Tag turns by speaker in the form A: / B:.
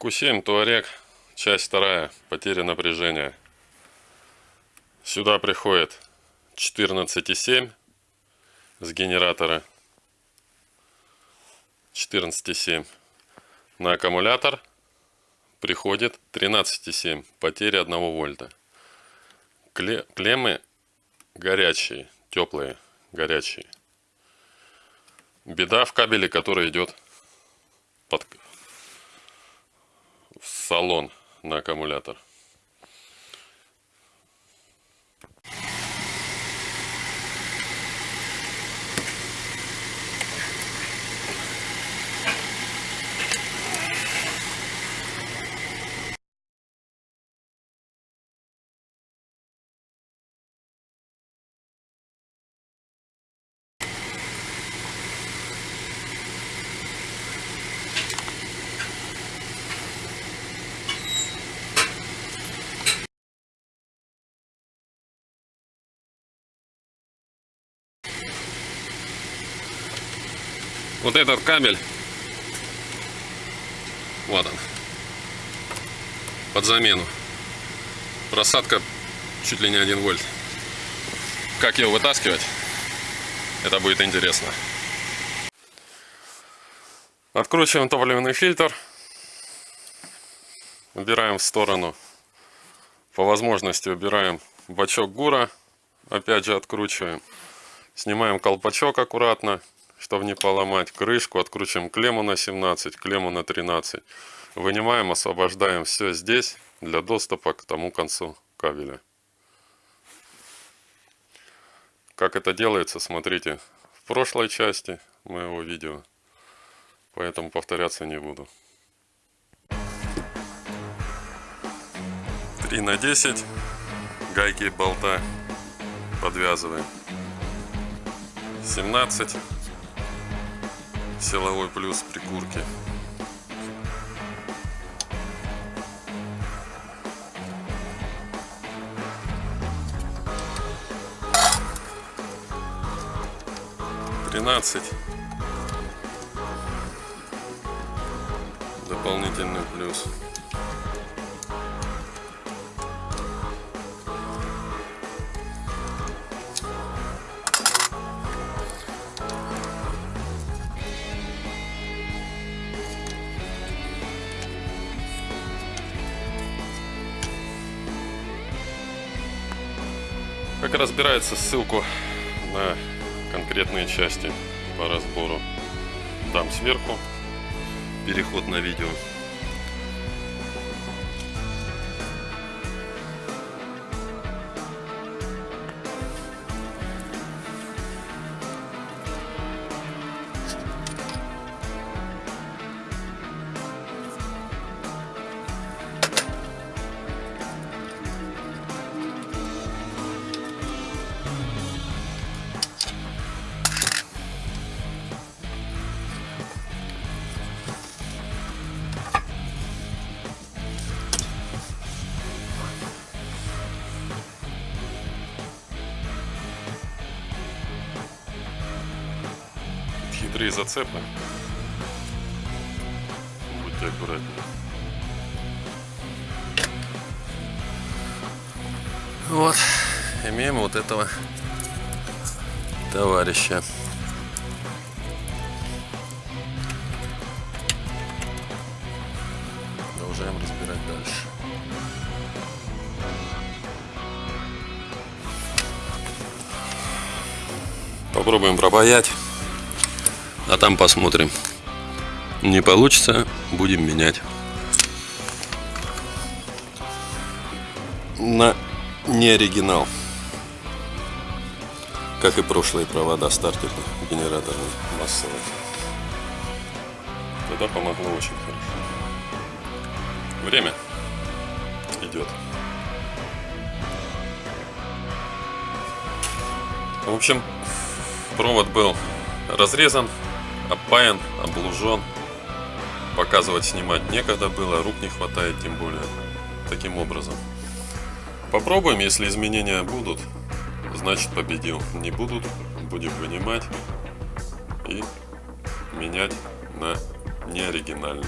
A: Q7 Туарек, часть вторая, потеря напряжения. Сюда приходит 14,7 с генератора. 14,7 на аккумулятор приходит 13,7 потеря 1 вольта. Клеммы горячие, теплые, горячие. Беда в кабеле, который идет под в салон на аккумулятор. Вот этот кабель. Вот он. Под замену. Просадка чуть ли не 1 вольт. Как его вытаскивать? Это будет интересно. Откручиваем топливный фильтр. Убираем в сторону. По возможности убираем бачок гура. Опять же откручиваем. Снимаем колпачок аккуратно чтобы не поломать крышку, откручиваем клемму на 17, клемму на 13. Вынимаем, освобождаем все здесь для доступа к тому концу кабеля. Как это делается, смотрите в прошлой части моего видео, поэтому повторяться не буду. 3 на 10 гайки и болта подвязываем 17 силовой плюс прикурки. Тринадцать. Дополнительный плюс. Как разбирается ссылку на конкретные части по разбору. Дам сверху переход на видео хитрые зацепы. Будьте аккуратнее. Вот, имеем вот этого товарища. Продолжаем разбирать дальше. Попробуем пропаять. А там посмотрим. Не получится, будем менять. На не оригинал. Как и прошлые провода стартерных генераторных массовых. Тогда помогло очень хорошо. Время идет. В общем, провод был разрезан опаян, облужен. Показывать, снимать некогда было, рук не хватает тем более. Таким образом. Попробуем, если изменения будут, значит победил. Не будут, будем вынимать и менять на неоригинальный.